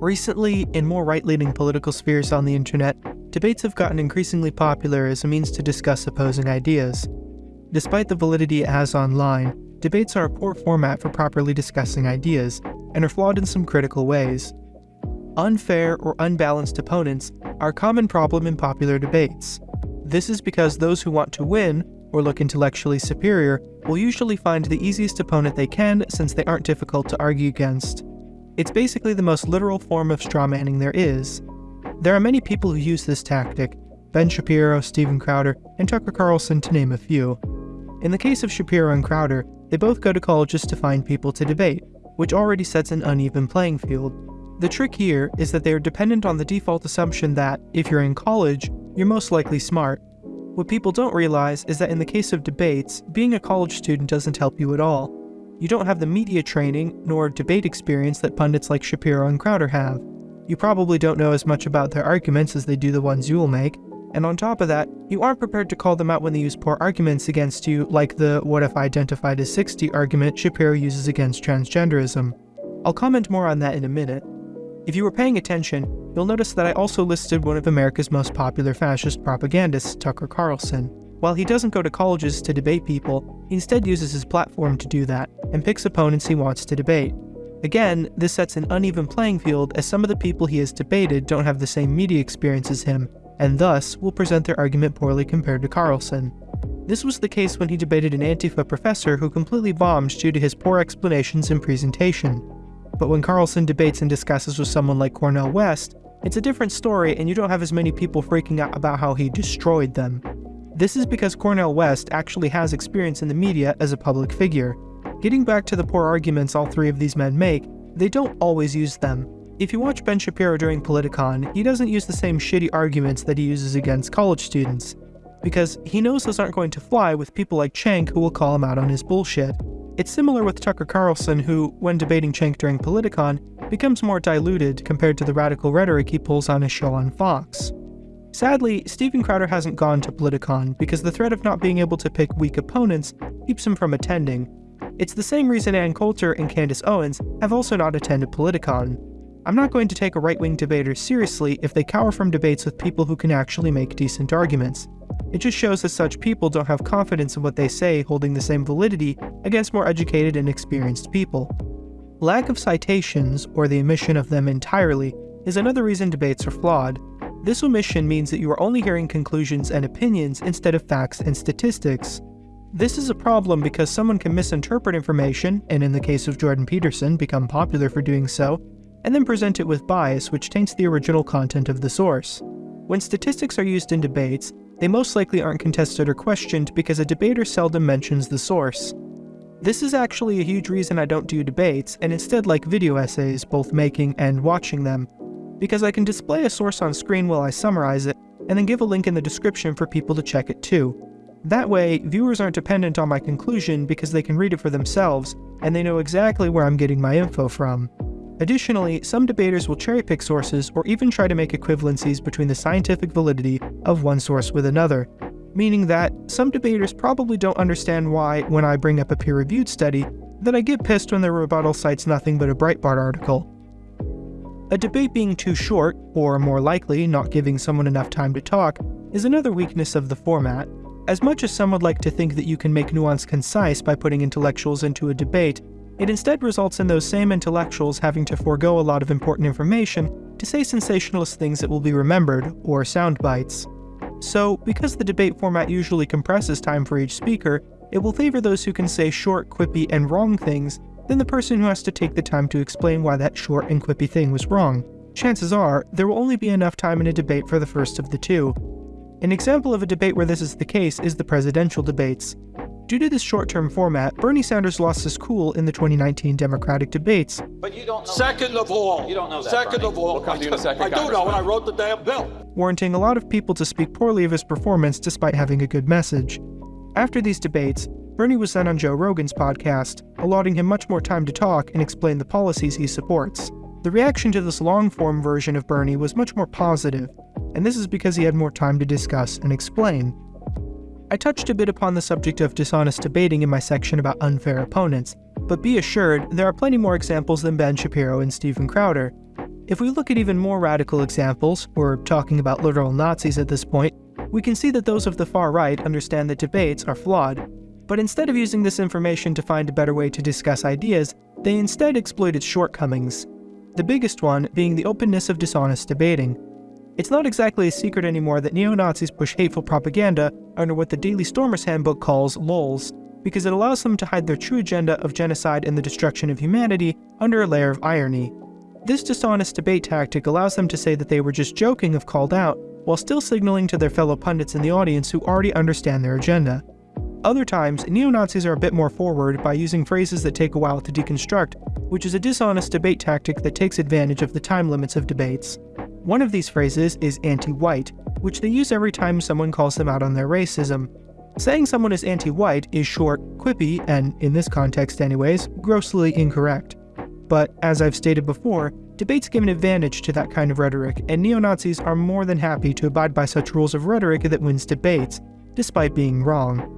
Recently, in more right leaning political spheres on the internet, debates have gotten increasingly popular as a means to discuss opposing ideas. Despite the validity it has online, debates are a poor format for properly discussing ideas, and are flawed in some critical ways. Unfair or unbalanced opponents are a common problem in popular debates. This is because those who want to win, or look intellectually superior, will usually find the easiest opponent they can since they aren't difficult to argue against. It's basically the most literal form of strawmanning there is. There are many people who use this tactic, Ben Shapiro, Steven Crowder, and Tucker Carlson to name a few. In the case of Shapiro and Crowder, they both go to colleges to find people to debate, which already sets an uneven playing field. The trick here is that they are dependent on the default assumption that, if you're in college, you're most likely smart. What people don't realize is that in the case of debates, being a college student doesn't help you at all. You don't have the media training nor debate experience that pundits like Shapiro and Crowder have. You probably don't know as much about their arguments as they do the ones you'll make, and on top of that, you aren't prepared to call them out when they use poor arguments against you, like the what if identified as 60 argument Shapiro uses against transgenderism. I'll comment more on that in a minute. If you were paying attention, you'll notice that I also listed one of America's most popular fascist propagandists, Tucker Carlson. While he doesn't go to colleges to debate people, he instead uses his platform to do that, and picks opponents he wants to debate. Again, this sets an uneven playing field as some of the people he has debated don't have the same media experience as him, and thus will present their argument poorly compared to Carlson. This was the case when he debated an Antifa professor who completely bombed due to his poor explanations and presentation. But when Carlson debates and discusses with someone like Cornel West, it's a different story and you don't have as many people freaking out about how he destroyed them. This is because Cornel West actually has experience in the media as a public figure. Getting back to the poor arguments all three of these men make, they don't always use them. If you watch Ben Shapiro during Politicon, he doesn't use the same shitty arguments that he uses against college students, because he knows those aren't going to fly with people like Cenk who will call him out on his bullshit. It's similar with Tucker Carlson who, when debating Cenk during Politicon, becomes more diluted compared to the radical rhetoric he pulls on his show on Fox. Sadly, Steven Crowder hasn't gone to Politicon because the threat of not being able to pick weak opponents keeps him from attending. It's the same reason Ann Coulter and Candace Owens have also not attended Politicon. I'm not going to take a right-wing debater seriously if they cower from debates with people who can actually make decent arguments. It just shows that such people don't have confidence in what they say holding the same validity against more educated and experienced people. Lack of citations, or the omission of them entirely, is another reason debates are flawed. This omission means that you are only hearing conclusions and opinions instead of facts and statistics. This is a problem because someone can misinterpret information, and in the case of Jordan Peterson, become popular for doing so, and then present it with bias which taints the original content of the source. When statistics are used in debates, they most likely aren't contested or questioned because a debater seldom mentions the source. This is actually a huge reason I don't do debates, and instead like video essays, both making and watching them, because I can display a source on screen while I summarize it, and then give a link in the description for people to check it too. That way, viewers aren't dependent on my conclusion because they can read it for themselves, and they know exactly where I'm getting my info from. Additionally, some debaters will cherry-pick sources or even try to make equivalencies between the scientific validity of one source with another, meaning that some debaters probably don't understand why, when I bring up a peer-reviewed study, that I get pissed when their rebuttal cites nothing but a Breitbart article. A debate being too short, or more likely, not giving someone enough time to talk, is another weakness of the format. As much as some would like to think that you can make nuance concise by putting intellectuals into a debate, it instead results in those same intellectuals having to forego a lot of important information to say sensationalist things that will be remembered, or sound bites. So, because the debate format usually compresses time for each speaker, it will favor those who can say short, quippy, and wrong things than the person who has to take the time to explain why that short and quippy thing was wrong. Chances are, there will only be enough time in a debate for the first of the two. An example of a debate where this is the case is the presidential debates. Due to this short-term format, Bernie Sanders lost his cool in the 2019 Democratic debates. But you don't know Second of all, You don't know that, Second Bernie. of all, We'll come to you in a second, I do know, Congressman. and I wrote the damn bill. warranting a lot of people to speak poorly of his performance despite having a good message. After these debates, Bernie was then on Joe Rogan's podcast, allotting him much more time to talk and explain the policies he supports. The reaction to this long form version of Bernie was much more positive, and this is because he had more time to discuss and explain. I touched a bit upon the subject of dishonest debating in my section about unfair opponents, but be assured there are plenty more examples than Ben Shapiro and Steven Crowder. If we look at even more radical examples, we're talking about literal Nazis at this point, we can see that those of the far right understand that debates are flawed. But instead of using this information to find a better way to discuss ideas, they instead exploit its shortcomings. The biggest one being the openness of dishonest debating. It's not exactly a secret anymore that neo-Nazis push hateful propaganda under what the Daily Stormers Handbook calls LOLs, because it allows them to hide their true agenda of genocide and the destruction of humanity under a layer of irony. This dishonest debate tactic allows them to say that they were just joking if called out, while still signaling to their fellow pundits in the audience who already understand their agenda. Other times, neo-Nazis are a bit more forward by using phrases that take a while to deconstruct, which is a dishonest debate tactic that takes advantage of the time limits of debates. One of these phrases is anti-white, which they use every time someone calls them out on their racism. Saying someone is anti-white is short, quippy, and, in this context anyways, grossly incorrect. But, as I've stated before, debates give an advantage to that kind of rhetoric, and neo-Nazis are more than happy to abide by such rules of rhetoric that wins debates, despite being wrong.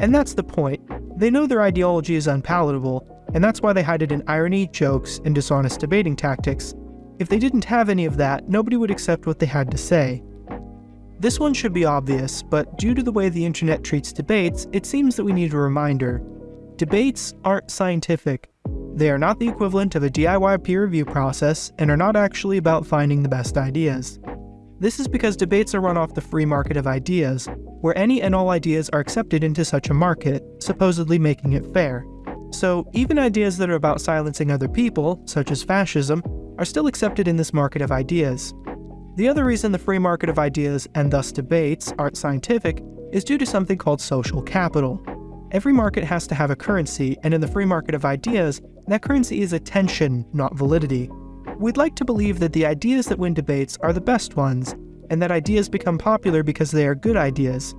And that's the point. They know their ideology is unpalatable, and that's why they hide it in irony, jokes, and dishonest debating tactics. If they didn't have any of that, nobody would accept what they had to say. This one should be obvious, but due to the way the internet treats debates, it seems that we need a reminder. Debates aren't scientific. They are not the equivalent of a DIY peer review process, and are not actually about finding the best ideas. This is because debates are run off the free market of ideas, where any and all ideas are accepted into such a market, supposedly making it fair. So, even ideas that are about silencing other people, such as fascism, are still accepted in this market of ideas. The other reason the free market of ideas, and thus debates, aren't scientific is due to something called social capital. Every market has to have a currency, and in the free market of ideas, that currency is attention, not validity. We'd like to believe that the ideas that win debates are the best ones, and that ideas become popular because they are good ideas.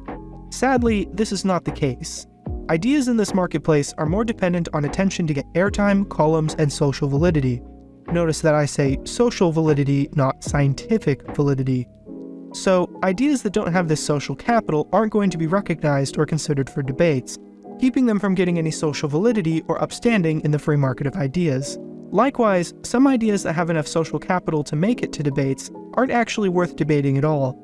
Sadly, this is not the case. Ideas in this marketplace are more dependent on attention to get airtime, columns, and social validity. Notice that I say social validity, not scientific validity. So, ideas that don't have this social capital aren't going to be recognized or considered for debates, keeping them from getting any social validity or upstanding in the free market of ideas. Likewise, some ideas that have enough social capital to make it to debates aren't actually worth debating at all.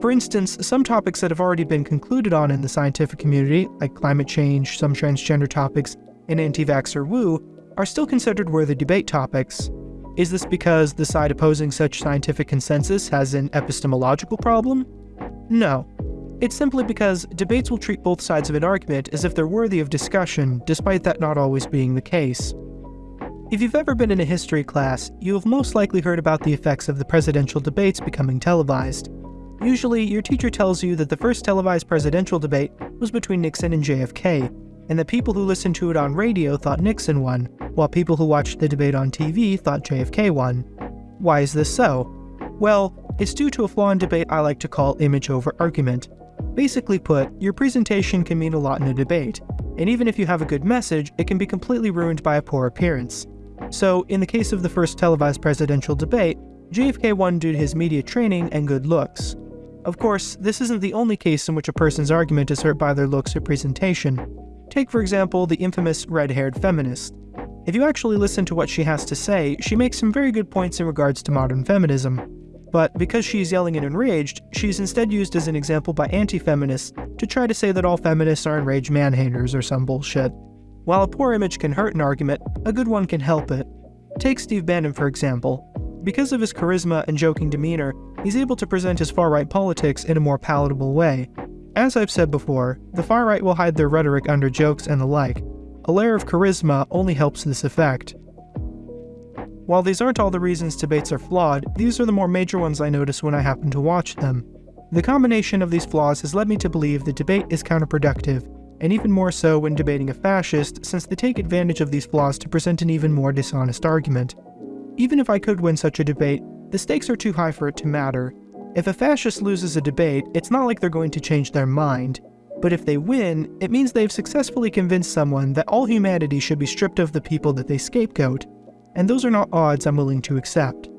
For instance, some topics that have already been concluded on in the scientific community, like climate change, some transgender topics, and anti-vaxxer woo, are still considered worthy debate topics. Is this because the side opposing such scientific consensus has an epistemological problem? No. It's simply because debates will treat both sides of an argument as if they're worthy of discussion, despite that not always being the case. If you've ever been in a history class, you have most likely heard about the effects of the presidential debates becoming televised. Usually, your teacher tells you that the first televised presidential debate was between Nixon and JFK, and that people who listened to it on radio thought Nixon won, while people who watched the debate on TV thought JFK won. Why is this so? Well, it's due to a flaw in debate I like to call image over argument. Basically put, your presentation can mean a lot in a debate, and even if you have a good message, it can be completely ruined by a poor appearance. So, in the case of the first televised presidential debate, JFK won due to his media training and good looks. Of course, this isn't the only case in which a person's argument is hurt by their looks or presentation. Take, for example, the infamous red-haired feminist. If you actually listen to what she has to say, she makes some very good points in regards to modern feminism. But because she's yelling and enraged, she's instead used as an example by anti-feminists to try to say that all feminists are enraged man-haters or some bullshit. While a poor image can hurt an argument, a good one can help it. Take Steve Bannon for example. Because of his charisma and joking demeanor, he's able to present his far-right politics in a more palatable way. As I've said before, the far-right will hide their rhetoric under jokes and the like. A layer of charisma only helps this effect. While these aren't all the reasons debates are flawed, these are the more major ones I notice when I happen to watch them. The combination of these flaws has led me to believe the debate is counterproductive, and even more so when debating a fascist, since they take advantage of these flaws to present an even more dishonest argument. Even if I could win such a debate, the stakes are too high for it to matter. If a fascist loses a debate, it's not like they're going to change their mind. But if they win, it means they've successfully convinced someone that all humanity should be stripped of the people that they scapegoat. And those are not odds I'm willing to accept.